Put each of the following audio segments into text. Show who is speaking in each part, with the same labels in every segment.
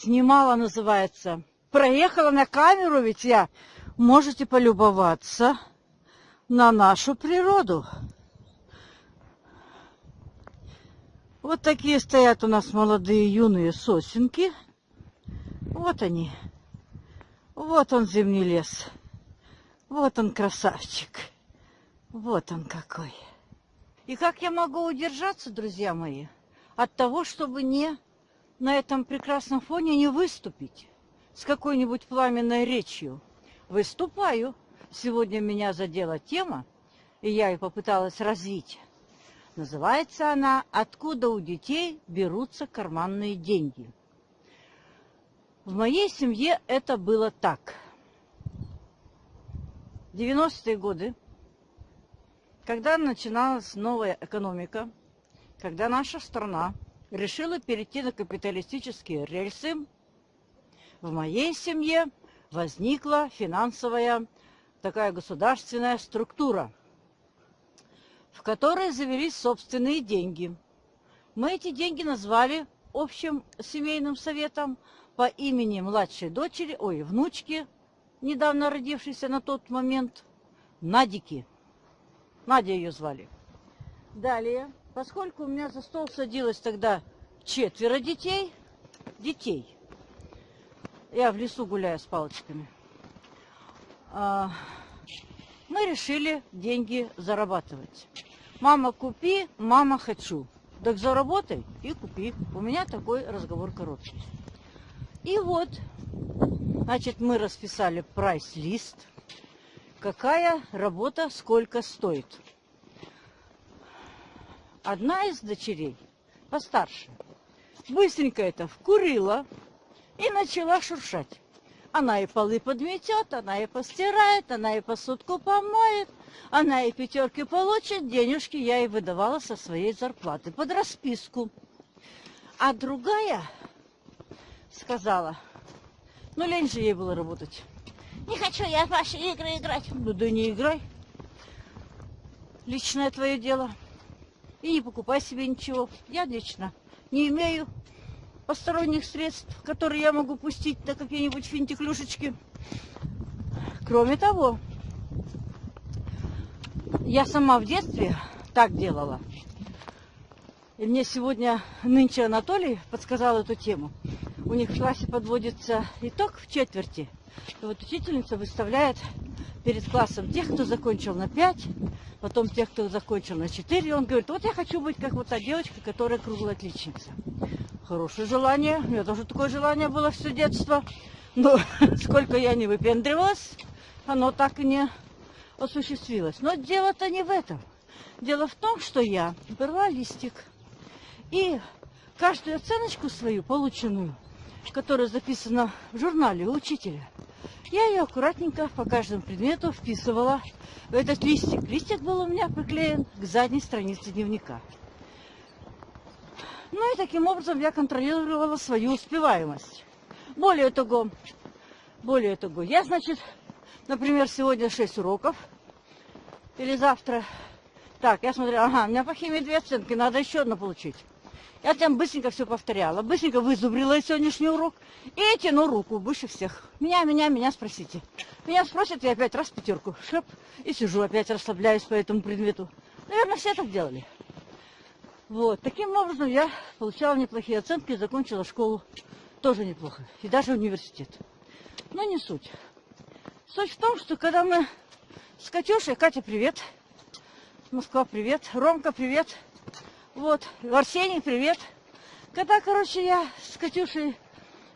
Speaker 1: Снимала, называется. Проехала на камеру, ведь я. Можете полюбоваться на нашу природу. Вот такие стоят у нас молодые юные сосенки. Вот они. Вот он зимний лес. Вот он красавчик. Вот он какой. И как я могу удержаться, друзья мои, от того, чтобы не на этом прекрасном фоне не выступить с какой-нибудь пламенной речью? Выступаю. Сегодня меня задела тема, и я ее попыталась развить. Называется она «Откуда у детей берутся карманные деньги?». В моей семье это было так. В 90-е годы, когда начиналась новая экономика, когда наша страна решила перейти на капиталистические рельсы, в моей семье возникла финансовая такая государственная структура, в которой завелись собственные деньги. Мы эти деньги назвали общим семейным советом по имени младшей дочери, ой, внучки, недавно родившейся на тот момент, Надики. Надя ее звали. Далее, поскольку у меня за стол садилось тогда четверо детей, детей, я в лесу гуляю с палочками, а, мы решили деньги зарабатывать. Мама, купи, мама, хочу. Так заработай и купи. У меня такой разговор короткий. И вот, значит, мы расписали прайс-лист. Какая работа сколько стоит. Одна из дочерей, постарше, быстренько это вкурила и начала шуршать. Она и полы подметет, она и постирает, она и посудку помоет, она и пятерки получит, денежки я ей выдавала со своей зарплаты под расписку. А другая сказала, ну лень же ей было работать. Не хочу я в ваши игры играть. Ну да не играй. Личное твое дело. И не покупай себе ничего. Я лично не имею посторонних средств, которые я могу пустить на какие-нибудь финтиклюшечки. Кроме того, я сама в детстве так делала. И мне сегодня нынче Анатолий подсказал эту тему. У них в классе подводится итог в четверти. И вот учительница выставляет перед классом тех, кто закончил на 5, потом тех, кто закончил на 4. И он говорит, вот я хочу быть как вот та девочка, которая круглая отличница. Хорошее желание. У меня тоже такое желание было все детство. Но сколько я не выпендривалась, оно так и не осуществилось. Но дело-то не в этом. Дело в том, что я брала листик и каждую оценочку свою, полученную, которая записана в журнале у учителя, я ее аккуратненько по каждому предмету вписывала в этот листик. Листик был у меня приклеен к задней странице дневника. Ну и таким образом я контролировала свою успеваемость. Более того, более того, я, значит, например, сегодня 6 уроков, или завтра. Так, я смотрю, ага, у меня по химии две оценки, надо еще одну получить. Я там быстренько все повторяла, быстренько вызубрила сегодняшний урок и тяну руку больше всех. Меня, меня, меня спросите. Меня спросят, я опять раз пятерку, шеп, и сижу, опять расслабляюсь по этому предмету. Наверное, все так делали. Вот, таким образом я получала неплохие оценки и закончила школу тоже неплохо. И даже университет. Но не суть. Суть в том, что когда мы с Катюшей, Катя, привет. Москва, привет. Ромка, привет. Вот, Арсений, привет. Когда, короче, я с Катюшей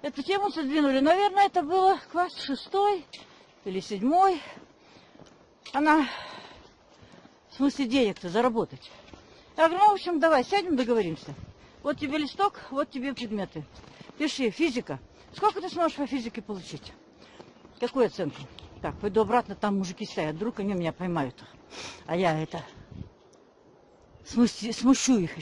Speaker 1: эту тему задвинули, наверное, это было класс шестой или седьмой. Она, в смысле денег-то заработать. Я говорю, ну, в общем, давай, сядем, договоримся. Вот тебе листок, вот тебе предметы. Пиши, физика. Сколько ты сможешь по физике получить? Какую оценку? Так, пойду обратно, там мужики стоят. Вдруг они меня поймают. А я это... Смущу их